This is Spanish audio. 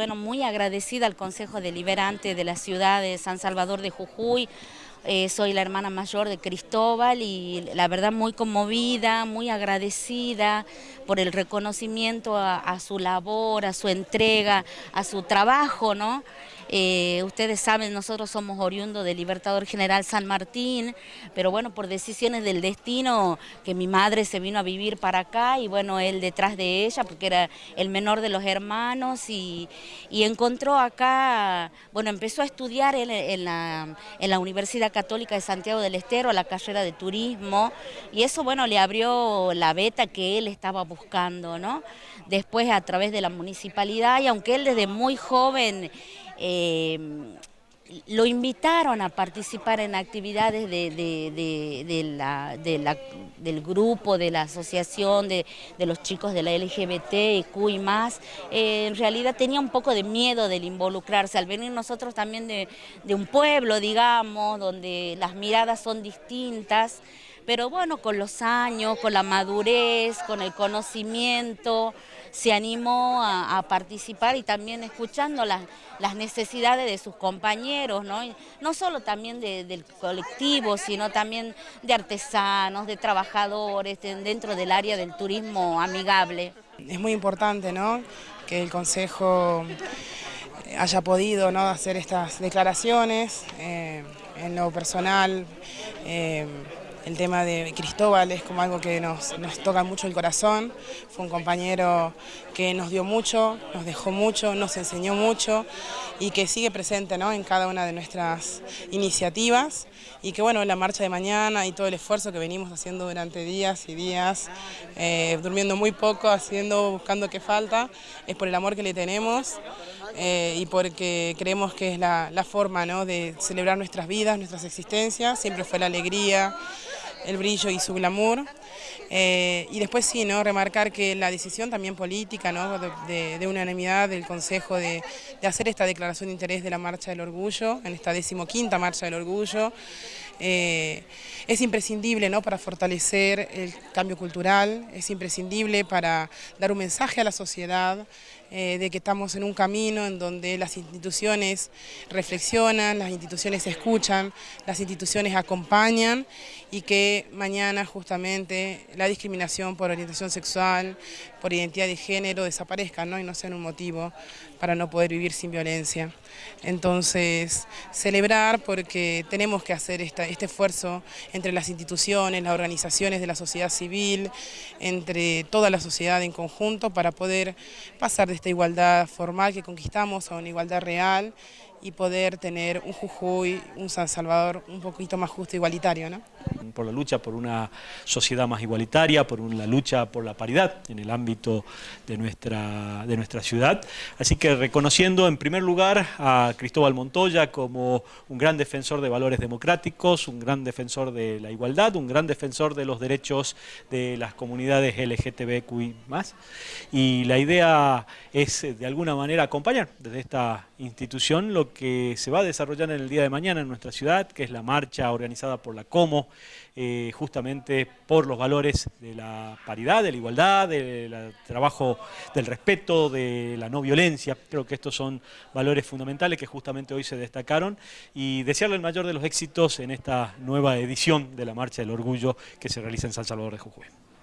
bueno, muy agradecida al Consejo Deliberante de la ciudad de San Salvador de Jujuy, eh, soy la hermana mayor de Cristóbal y la verdad muy conmovida, muy agradecida por el reconocimiento a, su labor, a su entrega, a su trabajo, ¿no? Eh, ustedes saben, nosotros somos oriundos del Libertador General San Martín, pero bueno, por decisiones del destino, que mi madre se vino a vivir para acá y bueno, él detrás de ella, porque era el menor de los hermanos y, encontró acá, bueno, empezó a estudiar en, la, en la Universidad Católica de Santiago del Estero, la carrera de turismo, y eso, bueno, le abrió la beta que él estaba buscando, ¿no? Después a través de la municipalidad, y aunque él desde muy joven eh, lo invitaron a participar en actividades del grupo, de la asociación, de, los chicos de la LGBT y Q y más. Eh, en realidad tenía un poco de miedo del involucrarse, al venir nosotros también de, de un pueblo, digamos, donde las miradas son distintas pero bueno, con los años, con la madurez, con el conocimiento, se animó a, participar y también escuchando las, necesidades de sus compañeros, ¿no? no solo también del colectivo, sino también de artesanos, de trabajadores, dentro del área del turismo amigable. Es muy importante ¿no? que el Consejo haya podido hacer estas declaraciones eh, en lo personal. Eh, el tema de Cristóbal es como algo que nos, toca mucho el corazón. Fue un compañero que nos dio mucho, nos dejó mucho, nos enseñó mucho y que sigue presente en cada una de nuestras iniciativas. Y que bueno, la marcha de mañana y todo el esfuerzo que venimos haciendo durante días y días, eh, durmiendo muy poco, haciendo, buscando qué falta, es por el amor que le tenemos eh, y porque creemos que es la, la forma ¿no? de celebrar nuestras vidas, nuestras existencias, siempre fue la alegría, el brillo y su glamour. Eh, y después sí, ¿no? remarcar que la decisión también política ¿no? de, unanimidad del Consejo de, hacer esta declaración de interés de la Marcha del Orgullo, en esta decimoquinta Marcha del Orgullo, eh, es imprescindible ¿no? para fortalecer el cambio cultural, es imprescindible para dar un mensaje a la sociedad eh, de que estamos en un camino en donde las instituciones reflexionan, las instituciones escuchan, las instituciones acompañan y que mañana justamente la discriminación por orientación sexual, por identidad de género desaparezca ¿no? y no sean un motivo para no poder vivir sin violencia. Entonces, celebrar porque tenemos que hacer este esfuerzo entre las instituciones, las organizaciones de la sociedad civil, entre toda la sociedad en conjunto para poder pasar de esta igualdad formal que conquistamos a una igualdad real y poder tener un Jujuy, un San Salvador un poquito más justo e igualitario. ¿no? Por la lucha por una sociedad más igualitaria, por la lucha por la paridad en el ámbito de nuestra, de nuestra ciudad. Así que reconociendo en primer lugar a Cristóbal Montoya como un gran defensor de valores democráticos, un gran defensor de la igualdad, un gran defensor de los derechos de las comunidades LGTBQI+. Y la idea es de alguna manera acompañar desde esta institución lo que se va a desarrollar en el día de mañana en nuestra ciudad, que es la marcha organizada por la Como, eh, justamente por los valores de la paridad, de la igualdad, del trabajo del respeto, de la no violencia. Creo que estos son valores fundamentales que justamente hoy se destacaron y desearle el mayor de los éxitos en esta nueva edición de la Marcha del Orgullo que se realiza en San Salvador de Jujuy.